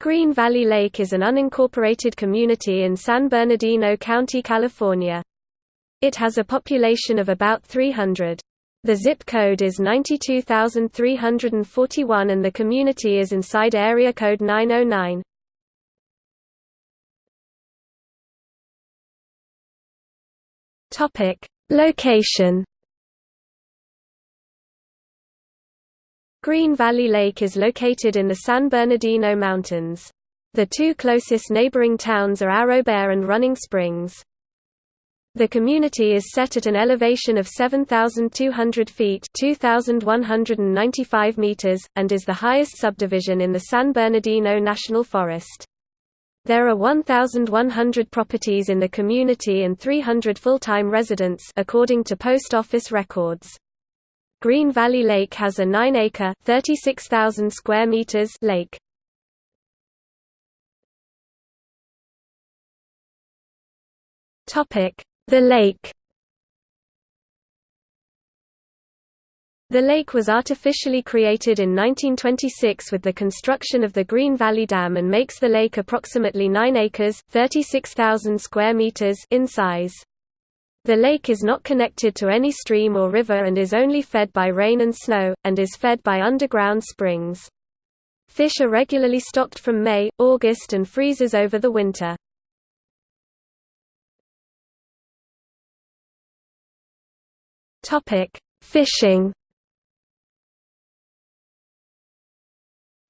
Green Valley Lake is an unincorporated community in San Bernardino County, California. It has a population of about 300. The zip code is 92341 and the community is inside area code 909. Topic: Location Green Valley Lake is located in the San Bernardino Mountains. The two closest neighboring towns are Arrow Bear and Running Springs. The community is set at an elevation of 7,200 feet 2,195 meters, and is the highest subdivision in the San Bernardino National Forest. There are 1,100 properties in the community and 300 full-time residents according to post office records. Green Valley Lake has a 9-acre (36,000 square meters) lake. Topic: The lake. The lake was artificially created in 1926 with the construction of the Green Valley Dam and makes the lake approximately 9 acres (36,000 square meters) in size. The lake is not connected to any stream or river and is only fed by rain and snow, and is fed by underground springs. Fish are regularly stocked from May, August and freezes over the winter. Fishing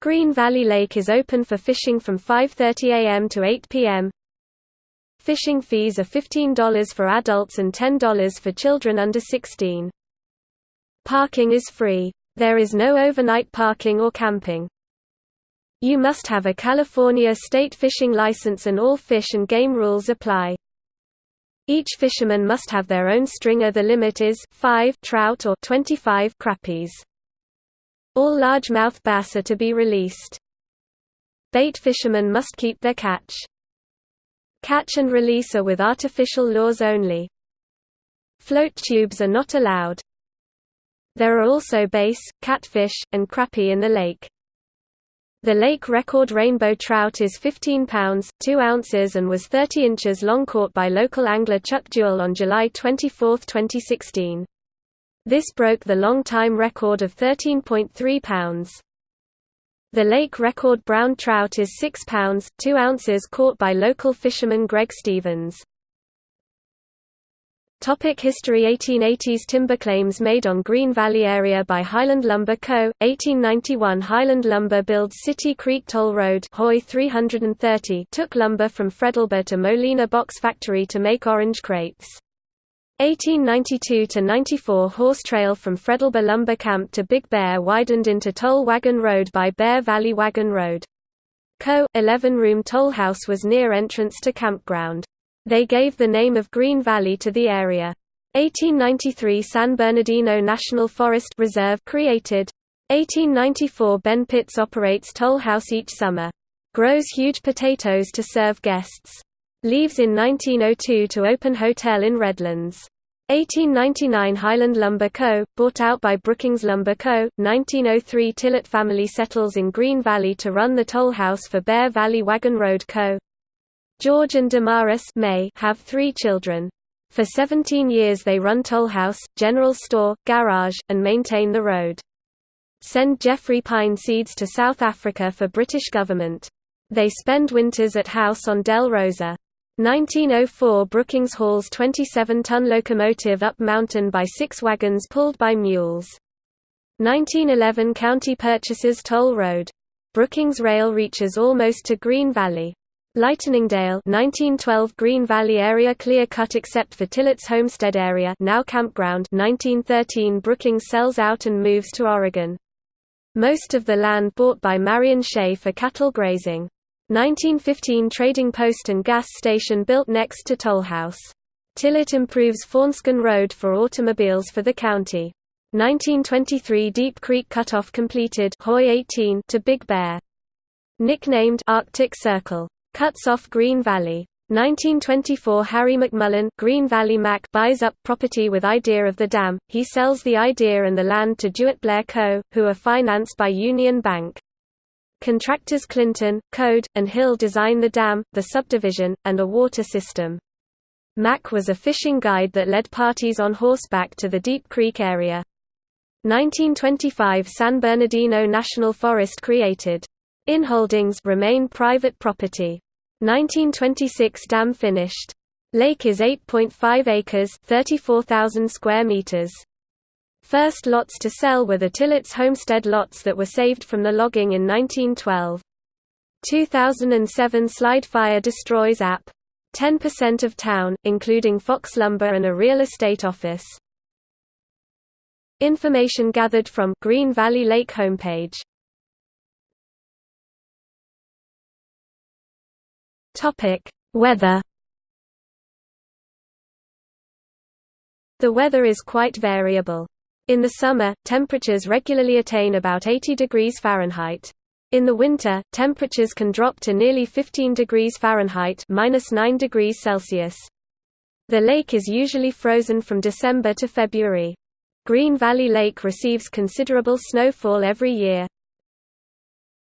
Green Valley Lake is open for fishing from 5.30 am to 8 pm. Fishing fees are $15 for adults and $10 for children under 16. Parking is free. There is no overnight parking or camping. You must have a California state fishing license and all fish and game rules apply. Each fisherman must have their own stringer the limit is 5 trout or 25 crappies. All largemouth bass are to be released. Bait fishermen must keep their catch. Catch and release are with artificial lures only. Float tubes are not allowed. There are also bass, catfish, and crappie in the lake. The lake record rainbow trout is 15 pounds, 2 ounces and was 30 inches long caught by local angler Chuck Jewell on July 24, 2016. This broke the long-time record of 13.3 pounds. The lake record brown trout is 6 pounds, 2 ounces caught by local fisherman Greg Stevens. Topic History 1880s Timber claims made on Green Valley area by Highland Lumber Co. 1891 Highland Lumber builds City Creek Toll Road Hoy 330 took lumber from Fredalba to Molina Box Factory to make orange crates. 1892–94 horse trail from Fredalba Lumber Camp to Big Bear widened into Toll Wagon Road by Bear Valley Wagon Road. Co. 11-room toll house was near entrance to campground. They gave the name of Green Valley to the area. 1893 San Bernardino National Forest Reserve created. 1894 Ben Pitts operates toll house each summer. Grows huge potatoes to serve guests. Leaves in 1902 to open hotel in Redlands. 1899 Highland Lumber Co., bought out by Brookings Lumber Co., 1903 Tillett family settles in Green Valley to run the toll house for Bear Valley Wagon Road Co. George and Damaris May have three children. For 17 years they run toll house, general store, garage, and maintain the road. Send Jeffrey pine seeds to South Africa for British government. They spend winters at house on Del Rosa. 1904 Brookings hauls 27-ton locomotive up mountain by six wagons pulled by mules. 1911 County purchases toll road. Brookings Rail reaches almost to Green Valley. Lightningdale 1912 Green Valley area clear cut except for Tillett's Homestead area now campground 1913 Brookings sells out and moves to Oregon. Most of the land bought by Marion Shea for cattle grazing. 1915 trading post and gas station built next to Tollhouse. Tillett improves Fawnskin Road for automobiles for the county. 1923 Deep Creek Cutoff completed Hoy 18 to Big Bear. Nicknamed Arctic Circle. Cuts off Green Valley. 1924 Harry McMullen Green Valley Mac buys up property with idea of the dam, he sells the idea and the land to Jewett Blair Co., who are financed by Union Bank. Contractors Clinton, Code, and Hill design the dam, the subdivision, and a water system. Mack was a fishing guide that led parties on horseback to the Deep Creek area. 1925 San Bernardino National Forest created. Inholdings remain private property. 1926 dam finished. Lake is 8.5 acres 34,000 square meters. First lots to sell were the Tillett's homestead lots that were saved from the logging in 1912. 2007 Slide Fire destroys app. 10% of town, including Fox Lumber and a real estate office. Information gathered from Green Valley Lake homepage. Topic: Weather. The weather is quite variable. In the summer, temperatures regularly attain about 80 degrees Fahrenheit. In the winter, temperatures can drop to nearly 15 degrees Fahrenheit minus 9 degrees Celsius. The lake is usually frozen from December to February. Green Valley Lake receives considerable snowfall every year.